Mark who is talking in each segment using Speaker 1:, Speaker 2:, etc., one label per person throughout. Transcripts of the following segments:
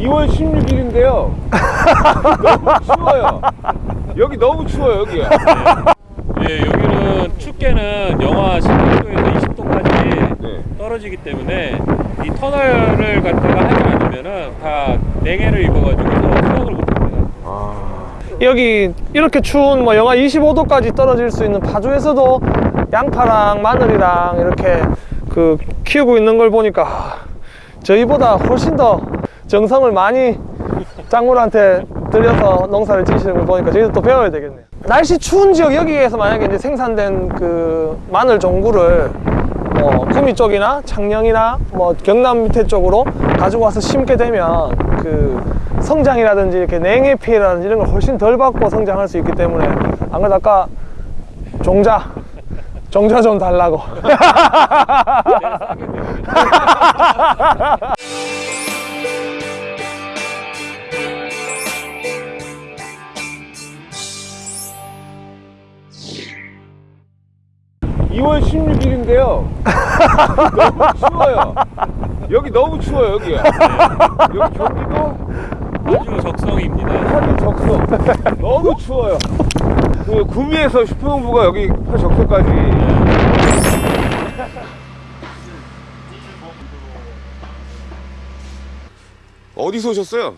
Speaker 1: 2월 16일인데요. 너무 추워요. 여기 너무 추워요, 여기가.
Speaker 2: 예, 여기는 춥게는 영하 18도에서 20도까지
Speaker 1: 네.
Speaker 2: 떨어지기 때문에 이 터널을 갖다가 하지 않으면은 다 냉해를 입어가지고 수영을 못합니다.
Speaker 3: 여기 이렇게 추운 뭐 영하 25도까지 떨어질 수 있는 파주에서도 양파랑 마늘이랑 이렇게 그 키우고 있는 걸 보니까 저희보다 훨씬 더 정성을 많이 작물한테 들여서 농사를 지시는 걸 보니까 저희도 또 배워야 되겠네요. 날씨 추운 지역 여기에서 만약에 이제 생산된 그 마늘 종구를 뭐 구미 쪽이나 창녕이나 뭐 경남 밑에 쪽으로 가지고 와서 심게 되면 그 성장이라든지 이렇게 냉해 피해라든지 이런 걸 훨씬 덜 받고 성장할 수 있기 때문에 안 그래도 아까 종자 종자 좀 달라고
Speaker 1: 16일인데요. 너무 추워요. 여기 너무 추워요, 여기가. 여기 경기도
Speaker 2: 아주 적성입니다.
Speaker 1: 하루 적서. 너무 추워요. 그 구미에서 슈퍼농부가 여기 적서까지. 어디서 오셨어요?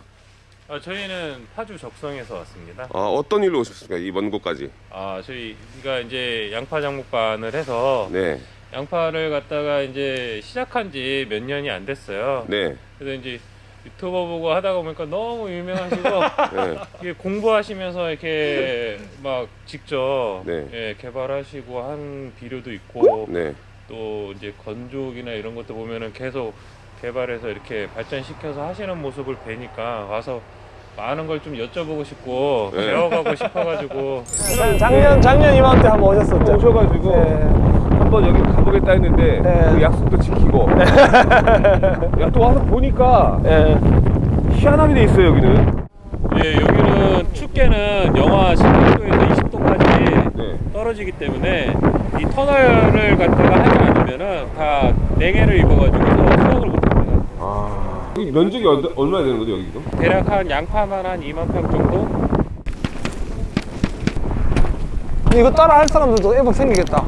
Speaker 2: 아, 저희는 파주 적성에서 왔습니다.
Speaker 1: 아, 어떤 일로 오셨습니까? 이 먼 곳까지.
Speaker 2: 아, 저희가 이제 양파 장목반을 해서
Speaker 1: 네.
Speaker 2: 양파를 갖다가 이제 시작한 지 몇 년이 안 됐어요.
Speaker 1: 네.
Speaker 2: 그래서 이제 유튜버 보고 하다가 보니까 너무 유명하시고
Speaker 1: 네.
Speaker 2: 이게 공부하시면서 이렇게 막 직접
Speaker 1: 네.
Speaker 2: 예, 개발하시고 한 비료도 있고
Speaker 1: 네.
Speaker 2: 또 이제 건조기나 이런 것도 보면은 계속 개발해서 이렇게 발전시켜서 하시는 모습을 뵈니까 와서 많은 걸 좀 여쭤보고 싶고
Speaker 1: 네.
Speaker 2: 배워가고 싶어가지고
Speaker 3: 작년 작년 이맘때 한번 오셨었죠
Speaker 1: 오셔가지고
Speaker 3: 네.
Speaker 1: 한번 여기 가보겠다 했는데
Speaker 3: 네.
Speaker 1: 그 약속도 지키고 야 또 와서 보니까
Speaker 3: 예.
Speaker 1: 희한하게 돼 있어요 여기는
Speaker 2: 예, 여기는 춥게는 영하 18도에서 20도까지
Speaker 1: 네.
Speaker 2: 떨어지기 때문에 이 터널을 갖다가 하지 않으면은 다 냉해를 입어가지고 수영을 못합니다.
Speaker 1: 아 여기 면적이 얼, 얼마나 되는 거죠 여기도?
Speaker 2: 대략 한 양파만 한 2만 평 정도?
Speaker 3: 이거 따라 할 사람들도 애복 생기겠다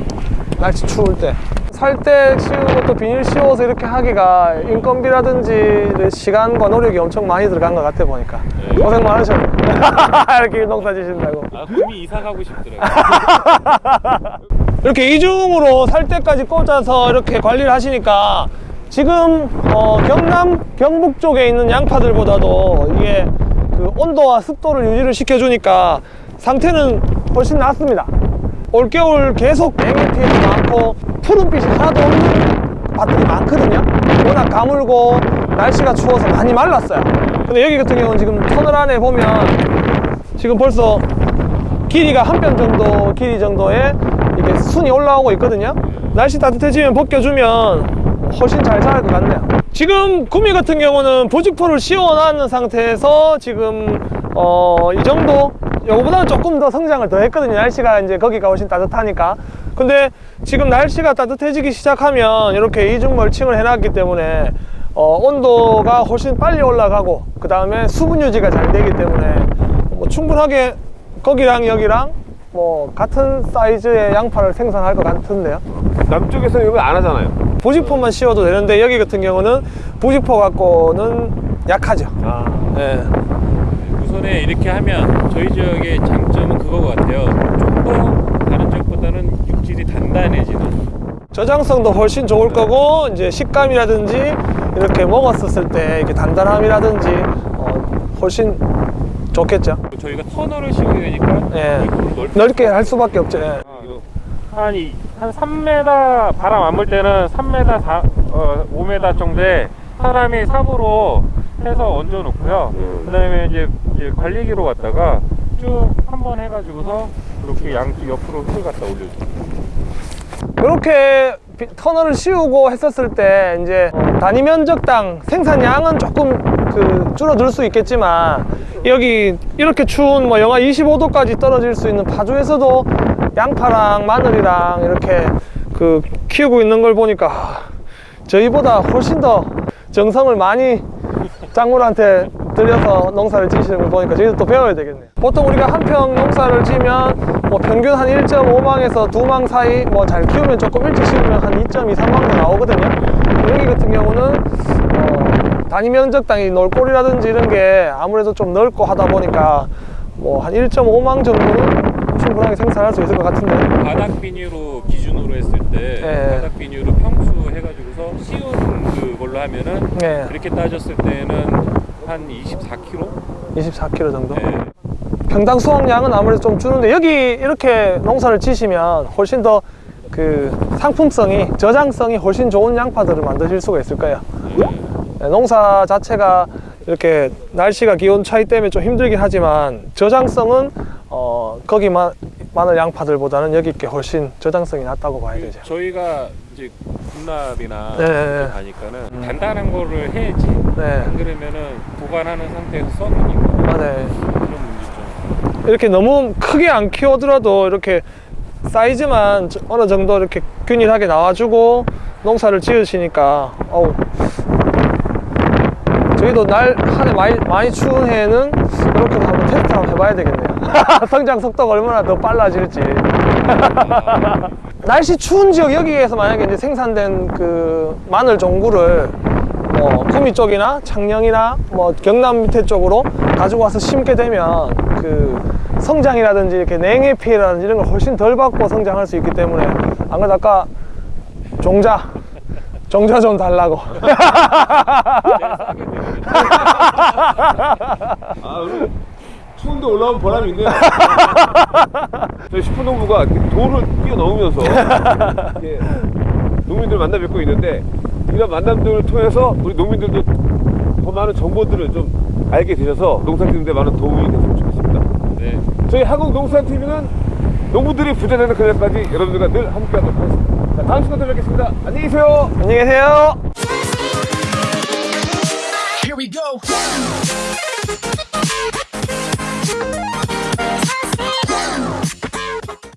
Speaker 3: 날씨 추울 때 살 때 씌우고 또 비닐 씌워서 이렇게 하기가 인건비라든지 시간과 노력이 엄청 많이 들어간 것 같아 보니까
Speaker 2: 네.
Speaker 3: 고생 많으셨네 이렇게 농사 지신다고
Speaker 2: 아, 꿈이 이사 가고 싶더라고요.
Speaker 3: 이렇게 이중으로 살 때까지 꽂아서 이렇게 관리를 하시니까 지금 어, 경남 경북 쪽에 있는 양파들보다도 이게 그 온도와 습도를 유지를 시켜주니까 상태는 훨씬 낫습니다. 올겨울 계속 냉해 피해도 많고 푸른빛이 하나도 없는 밭들이 많거든요. 워낙 가물고 날씨가 추워서 많이 말랐어요. 근데 여기 같은 경우는 지금 터널 안에 보면 지금 벌써 길이가 한 뼘 정도 길이 정도의 이게 순이 올라오고 있거든요. 날씨 따뜻해지면 벗겨주면 훨씬 잘 자랄 것 같네요. 지금 구미 같은 경우는 부직포를 씌워놨는 상태에서 지금 어, 이 정도? 요거보다는 조금 더 성장을 더 했거든요. 날씨가 이제 거기가 훨씬 따뜻하니까. 근데 지금 날씨가 따뜻해지기 시작하면 이렇게 이중 멀칭을 해놨기 때문에 어, 온도가 훨씬 빨리 올라가고 그 다음에 수분 유지가 잘 되기 때문에 뭐 충분하게 거기랑 여기랑 뭐 같은 사이즈의 양파를 생산할 것 같은데요.
Speaker 1: 남쪽에서는 거안 하잖아요
Speaker 3: 부직포만 씌워도 되는데 여기 같은 경우는 부직포 갖고는 약하죠
Speaker 1: 아
Speaker 3: 예.
Speaker 2: 우선에 이렇게 하면 저희 지역의 장점은 그거 같아요. 좀더 다른 지역보다는 육질이 단단해지는.
Speaker 3: 저장성도 훨씬 좋을 거고 이제 식감이라든지 이렇게 먹었었을 때 이렇게 단단함이라든지 어, 훨씬 좋겠죠
Speaker 2: 저희가 터널을 씌우게 되니까
Speaker 3: 예.
Speaker 2: 입구를 넓
Speaker 3: 넓게 할 수밖에 없죠 예.
Speaker 2: 한, 이, 한 3m 바람 안 불 때는 3m 4, 어, 5m 정도에 사람이 삽으로 해서 얹어 놓고요. 그 다음에 이제, 이제 관리기로 갖다가 쭉 한번 해가지고서 이렇게 양쪽 옆으로 흙을 갖다 올려줘요.
Speaker 3: 이렇게 비- 터널을 씌우고 했었을 때 이제 어, 단위 면적당 생산량은 조금 그 줄어들 수 있겠지만 여기 이렇게 추운 뭐 영하 25도까지 떨어질 수 있는 파주에서도 양파랑 마늘이랑 이렇게 그 키우고 있는 걸 보니까 저희보다 훨씬 더 정성을 많이 작물한테 들여서 농사를 지시는 걸 보니까 저희도 또 배워야 되겠네요. 보통 우리가 한 평 농사를 지면 뭐 평균 한 1.5망에서 2망 사이 뭐 잘 키우면 조금 일찍 심으면 한 2.2, 3망도 나오거든요. 여기 같은 경우는 어, 단위 면적 당이 놀골이라든지 이런 게 아무래도 좀 넓고 하다 보니까 뭐 한 1.5망 정도는 충분하게 생산할 수 있을 것 같은데.
Speaker 2: 바닥 비닐로 기준으로 했을 때
Speaker 3: 네.
Speaker 2: 바닥 비닐로 평수 해가지고서 쉬운 그걸로 하면은
Speaker 3: 네.
Speaker 2: 그렇게 따졌을 때는 한 24kg?
Speaker 3: 24kg 정도.
Speaker 2: 네.
Speaker 3: 평당 수확량은 아무래도 좀 주는데 여기 이렇게 농사를 지시면 훨씬 더 그 상품성이 저장성이 훨씬 좋은 양파들을 만드실 수가 있을 거예요. 네, 농사 자체가 이렇게 날씨가 기온 차이 때문에 좀 힘들긴 하지만 저장성은 어 거기만 마늘 양파들보다는 여기 게 훨씬 저장성이 낮다고 봐야 되죠.
Speaker 2: 저희가 이제 군납이나
Speaker 3: 네, 네, 네.
Speaker 2: 가니까는 단단한 거를 해야지
Speaker 3: 네,
Speaker 2: 안 그러면은 보관하는 상태에서 썩으니까
Speaker 3: 맞아요.
Speaker 2: 그런 문제점
Speaker 3: 이렇게 너무 크게 안 키워더라도 이렇게 사이즈만 저- 어느 정도 이렇게 균일하게 나와주고 농사를 지으시니까 어우 저희도 날 한 해 많이, 많이 추운 해에는 이렇게 한번 테스트 한번 해봐야 되겠네요 성장 속도가 얼마나 더 빨라질지. 날씨 추운 지역 여기에서 만약에 이제 생산된 그 마늘 종구를 뭐 구미 쪽이나 창녕이나 뭐 경남 밑에 쪽으로 가지고 와서 심게 되면 그 성장이라든지 이렇게 냉해 피해라든지 이런 걸 훨씬 덜 받고 성장할 수 있기 때문에 안 그래도 아까 종자 종자 좀 달라고.
Speaker 1: 아, 오늘 추운데 올라온 보람이 있네요. 저희 슈퍼농부가 이렇게 도를 뛰어넘으면서 이렇게 농민들 만나 뵙고 있는데 이런 만남들을 통해서 우리 농민들도 더 많은 정보들을 좀 알게 되셔서 농사 짓는데 많은 도움이 됐으면 좋겠습니다.
Speaker 2: 네.
Speaker 1: 저희 한국농산TV는 농부들이 부자되는 그날까지 여러분들과 늘 함께하도록 하겠습니다. 자, 다음 시간에 뵙겠습니다. 안녕히 계세요.
Speaker 3: 안녕히 계세요
Speaker 4: Here we go.